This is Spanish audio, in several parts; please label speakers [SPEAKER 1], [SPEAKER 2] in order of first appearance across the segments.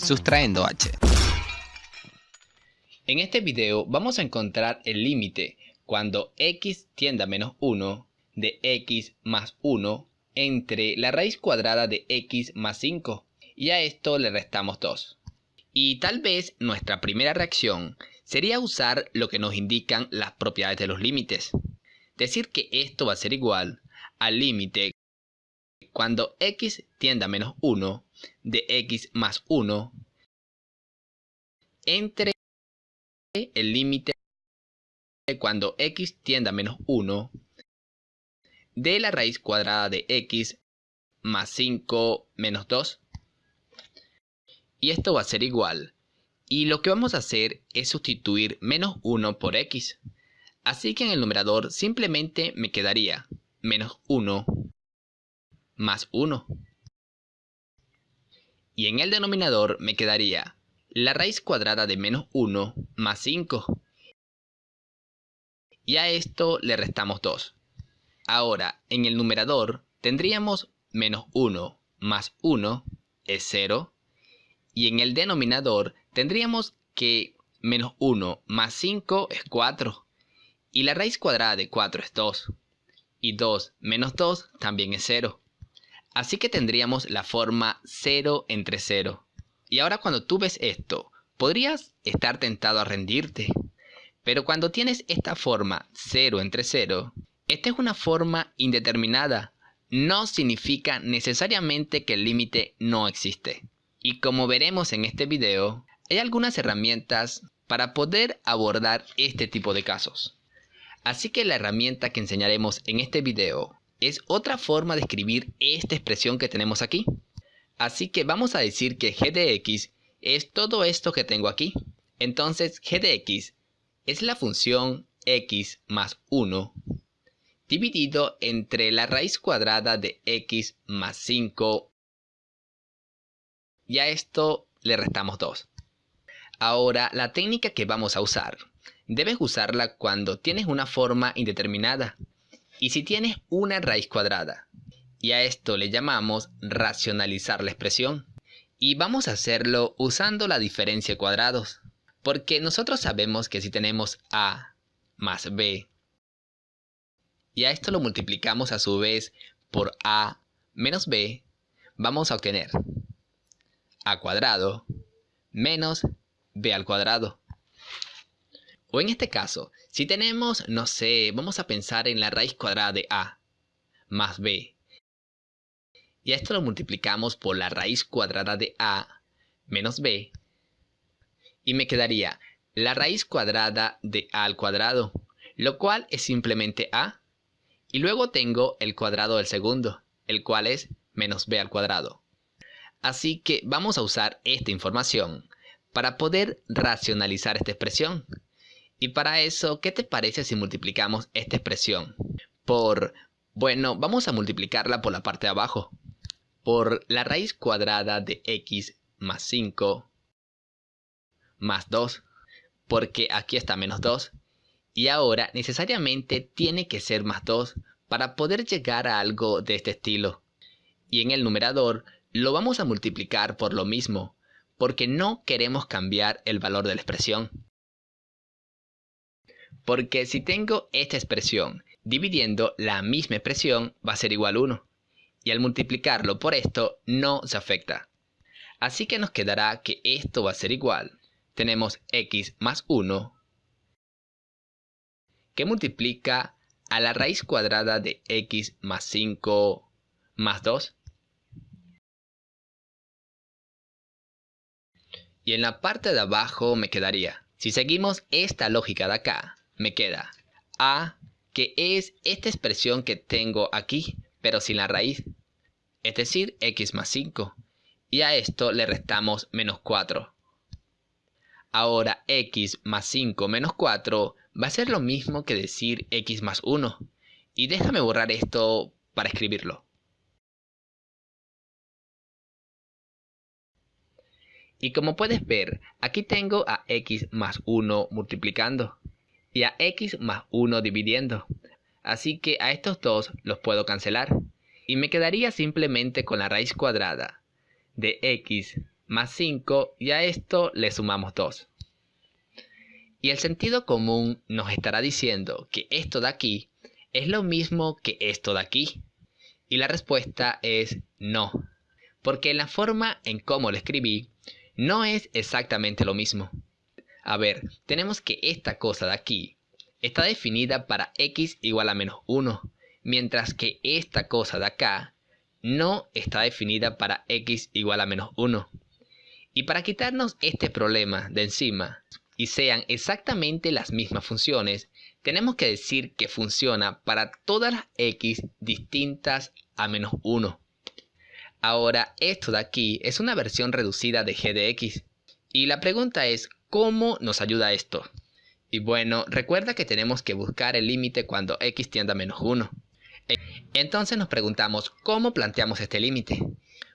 [SPEAKER 1] sustrayendo h. En este video vamos a encontrar el límite cuando x tiende a menos 1 de x más 1 entre la raíz cuadrada de x más 5 y a esto le restamos 2. Y tal vez nuestra primera reacción sería usar lo que nos indican las propiedades de los límites. Decir que esto va a ser igual al límite cuando x tiende a menos 1 de x más 1 entre el límite cuando x tiende a menos 1 de la raíz cuadrada de x más 5 menos 2. Y esto va a ser igual. Y lo que vamos a hacer es sustituir menos 1 por x. Así que en el numerador simplemente me quedaría menos 1 más 1. Y en el denominador me quedaría la raíz cuadrada de menos 1 más 5. Y a esto le restamos 2. Ahora, en el numerador tendríamos menos 1 más 1 es 0. Y en el denominador tendríamos que menos 1 más 5 es 4. Y la raíz cuadrada de 4 es 2. Y 2 menos 2 también es 0. Así que tendríamos la forma 0 entre 0. Y ahora cuando tú ves esto, podrías estar tentado a rendirte. Pero cuando tienes esta forma 0 entre 0, esta es una forma indeterminada. No significa necesariamente que el límite no existe. Y como veremos en este video, hay algunas herramientas para poder abordar este tipo de casos. Así que la herramienta que enseñaremos en este video es otra forma de escribir esta expresión que tenemos aquí. Así que vamos a decir que g de x es todo esto que tengo aquí. Entonces g de x es la función x más 1 dividido entre la raíz cuadrada de x más 5 y a esto le restamos 2. Ahora la técnica que vamos a usar debes usarla cuando tienes una forma indeterminada y si tienes una raíz cuadrada. Y a esto le llamamos racionalizar la expresión. Y vamos a hacerlo usando la diferencia de cuadrados. Porque nosotros sabemos que si tenemos a más b y a esto lo multiplicamos a su vez por a menos b, vamos a obtener a cuadrado menos b al cuadrado. O en este caso, si tenemos, no sé, vamos a pensar en la raíz cuadrada de a más b. Y a esto lo multiplicamos por la raíz cuadrada de a menos b. Y me quedaría la raíz cuadrada de a al cuadrado, lo cual es simplemente a. Y luego tengo el cuadrado del segundo, el cual es menos b al cuadrado. Así que vamos a usar esta información para poder racionalizar esta expresión. Y para eso, ¿qué te parece si multiplicamos esta expresión por, bueno, vamos a multiplicarla por la parte de abajo, por la raíz cuadrada de x más 5 más 2, porque aquí está menos 2, y ahora necesariamente tiene que ser más 2 para poder llegar a algo de este estilo. Y en el numerador lo vamos a multiplicar por lo mismo, porque no queremos cambiar el valor de la expresión. Porque si tengo esta expresión dividiendo la misma expresión va a ser igual a 1. Y al multiplicarlo por esto no se afecta. Así que nos quedará que esto va a ser igual. Tenemos x más 1 que multiplica a la raíz cuadrada de x más 5 más 2. Y en la parte de abajo me quedaría, si seguimos esta lógica de acá, me queda a, que es esta expresión que tengo aquí, pero sin la raíz, es decir, x más 5. Y a esto le restamos menos 4. Ahora x más 5 menos 4 va a ser lo mismo que decir x más 1. Y déjame borrar esto para escribirlo. Y como puedes ver, aquí tengo a x más 1 multiplicando y a x más 1 dividiendo. Así que a estos dos los puedo cancelar. Y me quedaría simplemente con la raíz cuadrada de x más 5 y a esto le sumamos 2. Y el sentido común nos estará diciendo que esto de aquí es lo mismo que esto de aquí. Y la respuesta es no, porque la forma en cómo lo escribí no es exactamente lo mismo. A ver, tenemos que esta cosa de aquí está definida para x igual a menos 1, mientras que esta cosa de acá no está definida para x igual a menos 1. Y para quitarnos este problema de encima y sean exactamente las mismas funciones, tenemos que decir que funciona para todas las x distintas a menos 1. Ahora, esto de aquí es una versión reducida de g de x. Y la pregunta es, ¿cómo nos ayuda esto? Y bueno, recuerda que tenemos que buscar el límite cuando x tiende a menos 1. Entonces nos preguntamos, ¿cómo planteamos este límite?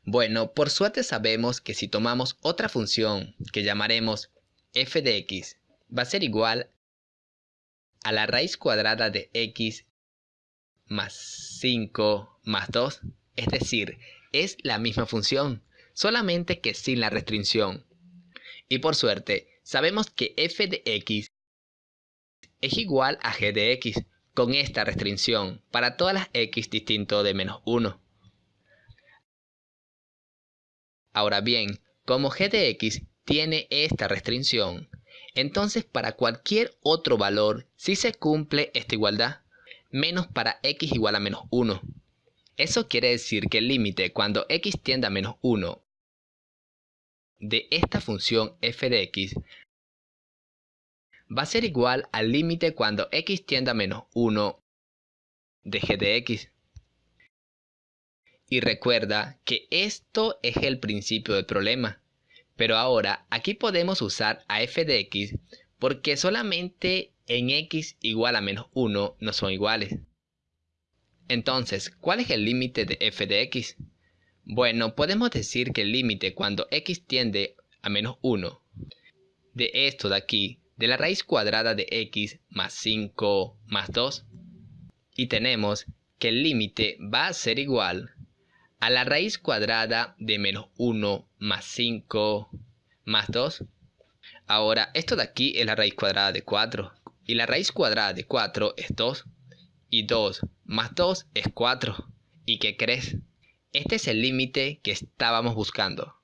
[SPEAKER 1] Bueno, por suerte sabemos que si tomamos otra función que llamaremos f de x, va a ser igual a la raíz cuadrada de x más 5 más 2. Es decir, es la misma función, solamente que sin la restricción. Y por suerte, sabemos que f de x es igual a g de x, con esta restricción para todas las x distinto de menos 1. Ahora bien, como g de x tiene esta restricción, entonces para cualquier otro valor sí se cumple esta igualdad, menos para x igual a menos 1. Eso quiere decir que el límite cuando x tiende a menos 1 de esta función f de x va a ser igual al límite cuando x tiende a menos 1 de g de x. Y recuerda que esto es el principio del problema. Pero ahora aquí podemos usar a f de x porque solamente en x igual a menos 1 no son iguales. Entonces, ¿cuál es el límite de f de x? Bueno, podemos decir que el límite cuando x tiende a menos 1 de esto de aquí de la raíz cuadrada de x más 5 más 2. Y tenemos que el límite va a ser igual a la raíz cuadrada de menos 1 más 5 más 2. Ahora, esto de aquí es la raíz cuadrada de 4. Y la raíz cuadrada de 4 es 2. Y 2 más 2 es 4. ¿Y qué crees? Este es el límite que estábamos buscando.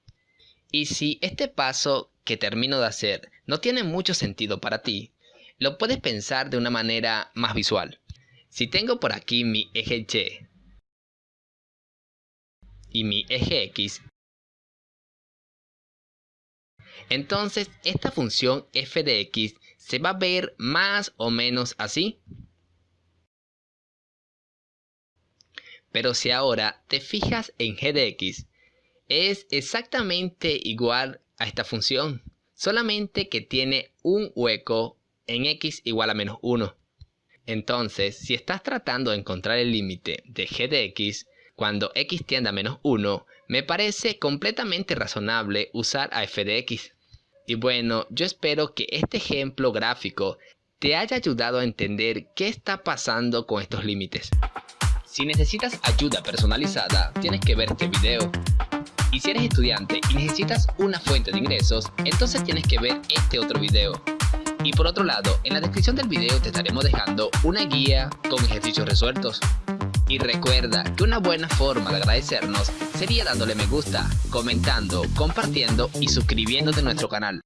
[SPEAKER 1] Y si este paso que termino de hacer no tiene mucho sentido para ti, lo puedes pensar de una manera más visual. Si tengo por aquí mi eje Y y mi eje X, entonces esta función f de x se va a ver más o menos así. Pero si ahora te fijas en g de x, es exactamente igual a esta función, solamente que tiene un hueco en x igual a menos 1. Entonces, si estás tratando de encontrar el límite de g de x cuando x tiende a menos 1, me parece completamente razonable usar a f de x. Y bueno, yo espero que este ejemplo gráfico te haya ayudado a entender qué está pasando con estos límites. Si necesitas ayuda personalizada, tienes que ver este video. Y si eres estudiante y necesitas una fuente de ingresos, entonces tienes que ver este otro video. Y por otro lado, en la descripción del video te estaremos dejando una guía con ejercicios resueltos. Y recuerda que una buena forma de agradecernos sería dándole me gusta, comentando, compartiendo y suscribiéndote a nuestro canal.